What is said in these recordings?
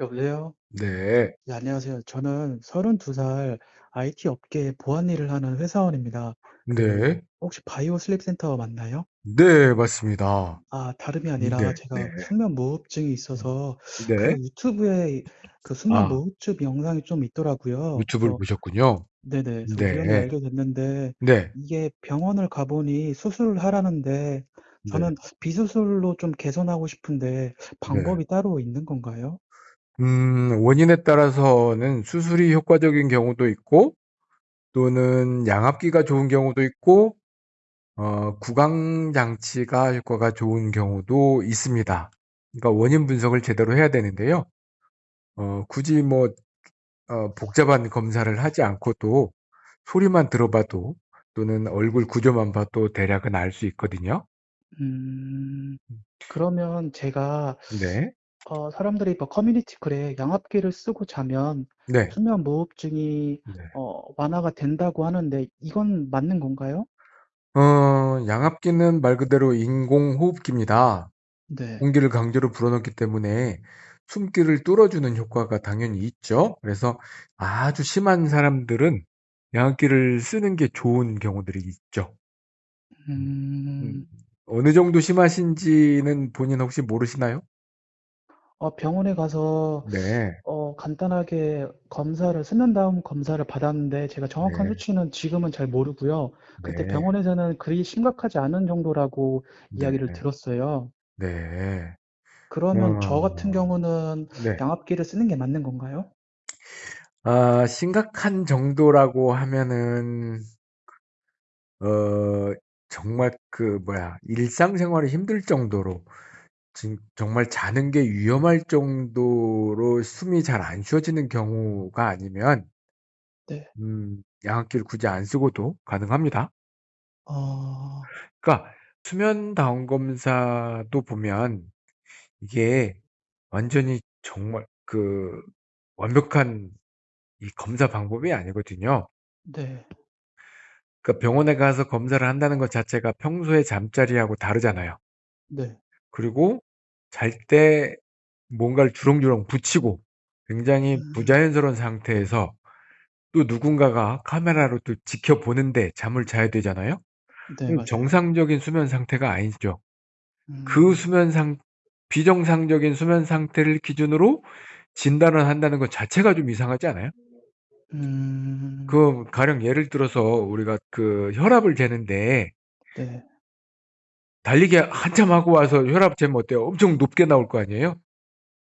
여보세요? 네. 네, 안녕하세요. 저는 32살 IT 업계 보안 일을 하는 회사원입니다. 그 네. 혹시 바이오 슬립 센터 맞나요? 네, 맞습니다. 아, 다름이 아니라 네, 제가 네. 수면 무호흡증이 있어서 네. 그 유튜브에 그 수면 아, 무호흡증 영상이 좀 있더라고요. 유튜브를 그래서 보셨군요. 네네. 그래서 우연히 네. 알게 됐는데 네. 이게 병원을 가보니 수술을 하라는데 네. 저는 비수술로 좀 개선하고 싶은데 네. 방법이 따로 있는 건가요? 음, 원인에 따라서는 수술이 효과적인 경우도 있고, 또는 양압기가 좋은 경우도 있고, 어, 구강 장치가 효과가 좋은 경우도 있습니다. 그러니까 원인 분석을 제대로 해야 되는데요. 어, 굳이 뭐, 어, 복잡한 검사를 하지 않고도 소리만 들어봐도 또는 얼굴 구조만 봐도 대략은 알 수 있거든요. 음. 그러면 제가 네. 어 사람들이 뭐 커뮤니티 글에 양압기를 쓰고 자면 네. 수면 무호흡증이 네. 어 완화가 된다고 하는데 이건 맞는 건가요? 어, 양압기는 말 그대로 인공호흡기입니다. 네. 공기를 강제로 불어넣기 때문에 숨기를 뚫어주는 효과가 당연히 있죠. 그래서 아주 심한 사람들은 양압기를 쓰는 게 좋은 경우들이 있죠. 음, 음, 음. 어느 정도 심하신지는 본인 혹시 모르시나요? 어 병원에 가서 네, 어 간단하게 검사를 수면 다운 검사를 받았는데 제가 정확한 네, 수치는 지금은 잘 모르고요. 그때 네, 병원에서는 그리 심각하지 않은 정도라고 네, 이야기를 들었어요. 네. 그러면 저 같은 어, 경우는 네. 양압기를 쓰는 게 맞는 건가요? 아, 심각한 정도라고 하면은, 어, 정말 그, 뭐야, 일상생활이 힘들 정도로, 진- 정말 자는 게 위험할 정도로 숨이 잘 안 쉬어지는 경우가 아니면, 네. 음, 양압기를 굳이 안 쓰고도 가능합니다. 어 그러니까, 수면 다운 검사도 보면, 이게 완전히 정말 그, 완벽한 이 검사 방법이 아니거든요. 네. 그러니까 병원에 가서 검사를 한다는 것 자체가 평소에 잠자리하고 다르잖아요. 네. 그리고 잘 때 뭔가를 주렁주렁 붙이고 굉장히 음. 부자연스러운 상태에서 또 누군가가 카메라로 또 지켜보는데 잠을 자야 되잖아요. 네 그럼 맞아요. 정상적인 수면 상태가 아니죠. 그 음. 수면 상, 비정상적인 수면 상태를 기준으로 진단을 한다는 것 자체가 좀 이상하지 않아요? 음. 그 가령 예를 들어서 우리가 그 혈압을 재는데 네. 달리기 한참 하고 와서 혈압 재면 어때요? 엄청 높게 나올 거 아니에요?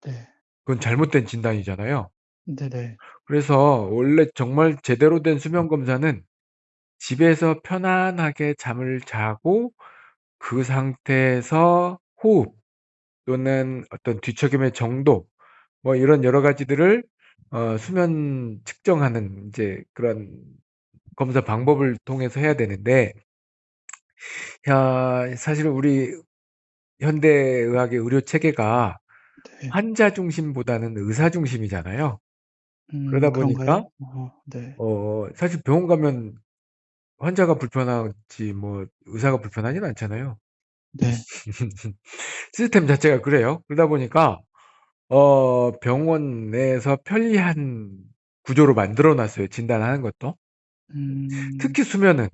네. 그건 잘못된 진단이잖아요. 네네. 그래서 원래 정말 제대로 된 수면 검사는 집에서 편안하게 잠을 자고 그 상태에서 호흡 또는 어떤 뒤척임의 정도 뭐 이런 여러 가지들을 어, 수면 측정하는 이제 그런 검사 방법을 통해서 해야 되는데 야, 사실 우리 현대 의학의 의료 체계가 네. 환자 중심보다는 의사 중심이잖아요. 음 그러다 보니까 그런가요? 어 네. 어 사실 병원 가면 환자가 불편하지 뭐 의사가 불편하진 않잖아요. 네. 시스템 자체가 그래요. 그러다 보니까 어 병원 내에서 편리한 구조로 만들어 놨어요, 진단하는 것도. 음. 특히 수면은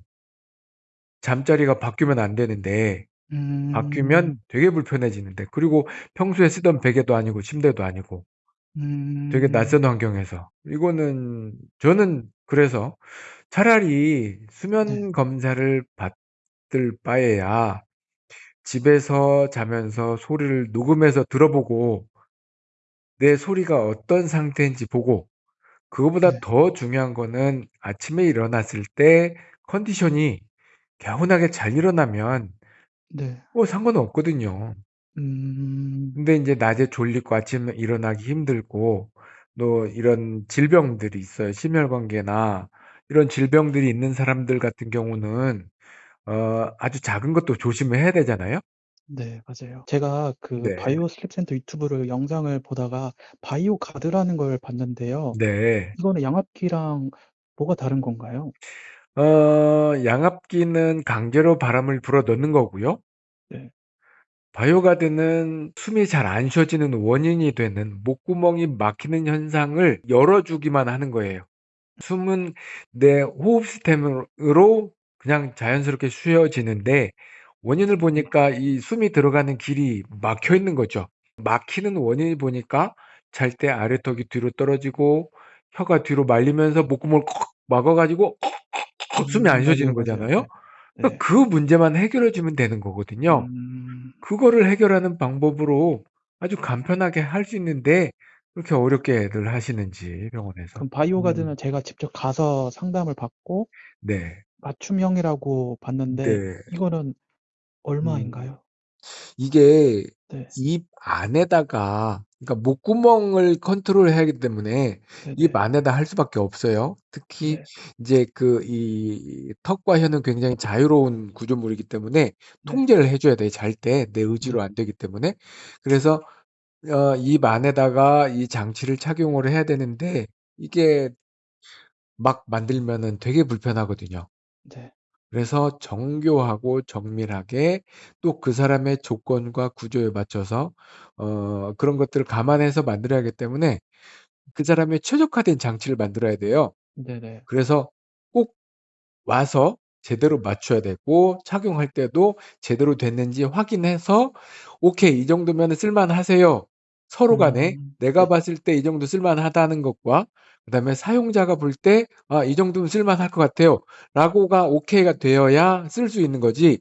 잠자리가 바뀌면 안 되는데 음. 바뀌면 되게 불편해지는데 그리고 평소에 쓰던 베개도 아니고 침대도 아니고 되게 음. 낯선 환경에서 이거는 저는 그래서 차라리 네. 수면 검사를 받을 바에야 집에서 자면서 소리를 녹음해서 들어보고 내 소리가 어떤 상태인지 보고 그거보다 네. 더 중요한 거는 아침에 일어났을 때 컨디션이 개운하게 잘 일어나면 네. 뭐 상관은 없거든요. 음. 근데 이제 낮에 졸리고 아침에 일어나기 힘들고 또 이런 질병들이 있어요. 심혈관계나 이런 질병들이 있는 사람들 같은 경우는 어 아주 작은 것도 조심을 해야 되잖아요. 네 맞아요. 제가 그 네. Bio Sleep 센터 유튜브를 영상을 보다가 BioGuard라는 걸 봤는데요. 네. 이거는 양압기랑 뭐가 다른 건가요? 어 양압기는 강제로 바람을 불어 넣는 거고요. 네. BioGuard는 숨이 잘 안 쉬어지는 원인이 되는 목구멍이 막히는 현상을 열어주기만 하는 거예요. 숨은 내 호흡 시스템으로 그냥 자연스럽게 쉬어지는데 원인을 보니까 이 숨이 들어가는 길이 막혀 있는 거죠. 막히는 원인을 보니까 잘 때 아래턱이 뒤로 떨어지고 혀가 뒤로 말리면서 목구멍을 콕 막아 가지고 숨 이안음 맞아요, 쉬어지는. 거잖아요. 네. 그러니까 네. 그 문제만 해결해 주면 되는 거거든요. 음. 그거를 해결하는 방법으로 아주 간편하게 할 수 있는데 그렇게 어렵게들 하시는지 병원에서. 그럼 음. 바이오 가드는 제가 직접 가서 상담을 받고 네. 맞춤형이라고 봤는데 네. 이거는 음. 얼마인가요? 이게 네. 입 안에다가 그러니까 목구멍을 컨트롤해야 하기 때문에 입 네네. 안에다 할 수밖에 없어요. 특히 네. 이제 그 이 턱과 혀는 굉장히 자유로운 구조물이기 때문에 네. 통제를 해 줘야 돼요, 잘 때. 내 의지로 네. 안 되기 때문에. 그래서 어 입 안에다가 이 장치를 착용을 해야 되는데 이게 막 만들면은 되게 불편하거든요. 네. 그래서 정교하고 정밀하게 또 그 사람의 조건과 구조에 맞춰서 어 그런 것들을 감안해서 만들어야 하기 때문에 그 사람의 최적화된 장치를 만들어야 돼요. 네네. 그래서 꼭 와서 제대로 맞춰야 되고 착용할 때도 제대로 됐는지 확인해서 "오케이. 이 정도면은 쓸만하세요." 서로 간에 음. 내가 네. 봤을 때 이 정도 쓸만하다는 것과 그다음에 사용자가 볼 때 "아 이 정도면 쓸만할 것 같아요." 라고가 오케이가 되어야 쓸 수 있는 거지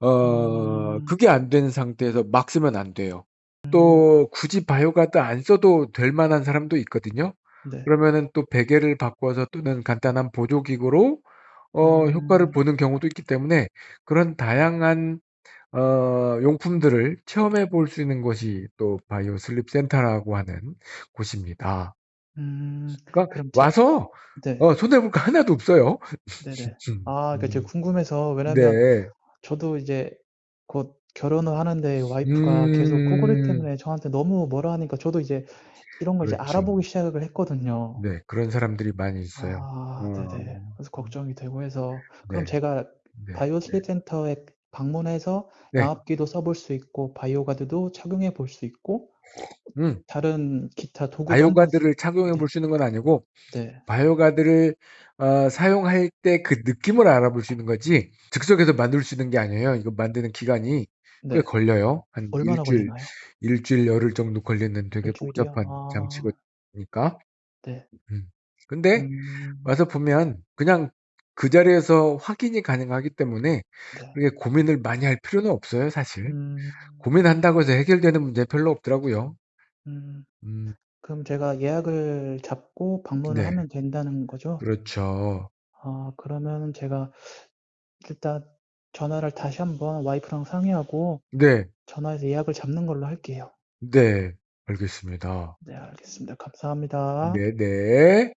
어 음. 그게 안 되는 상태에서 막 쓰면 안 돼요. 음. 또 굳이 바이오가드 안 써도 될 만한 사람도 있거든요. 네. 그러면은 또 베개를 바꿔서 또는 간단한 보조기구로 어 효과를 음. 보는 경우도 있기 때문에 그런 다양한 어 용품들을 체험해 볼 수 있는 곳이 또 Bio Sleep 센터라고 하는 곳입니다. 음. 그러니까 그럼 제 와서 네. 어 손해 볼 거 하나도 없어요. 네네. 아 그러니까 제가 음. 궁금해서 왜냐면 네. 저도 이제 곧 결혼을 하는데 와이프가 계속 코골이 음. 때문에 저한테 너무 뭐라 하니까 저도 이제 이런 걸 이제 그렇죠. 알아보기 시작을 했거든요. 네. 그런 사람들이 많이 있어요. 아 어. 네네. 그래서 걱정이 되고 해서 그럼 네. 제가 네. 바이오 네. 슬립 센터에 방문해서 네. 양압기도 써볼 수 있고 BioGuard도 착용해 볼 수 있고 음. 다른 기타 한번 BioGuard를 착용해 네. 볼수 있는 건 아니고 네. BioGuard를 어 사용할 때 그 느낌을 알아볼 수 있는 거지 즉석에서 만들 수 있는 게 아니에요. 이거 만드는 기간이 꽤 네. 걸려요. 한1 얼마나 주일, 걸리나요? 1 주일 열흘 정도 걸리는 1 되게 주일이요? 복잡한 아. 장치니까. 네. 음. 근데 음. 와서 보면 그냥 그 자리에서 확인이 가능하기 때문에 네. 그렇게 고민을 많이 할 필요는 없어요, 사실. 음. 고민한다고 해서 해결되는 문제 별로 없더라고요. 음. 음. 그럼 제가 예약을 잡고 방문을 네. 하면 된다는 거죠? 그렇죠. 아 그러면은 제가 일단 전화를 다시 한번 와이프랑 상의하고 네. 전화해서 예약을 잡는 걸로 할게요. 네. 알겠습니다. 네 알겠습니다. 감사합니다. 네 네.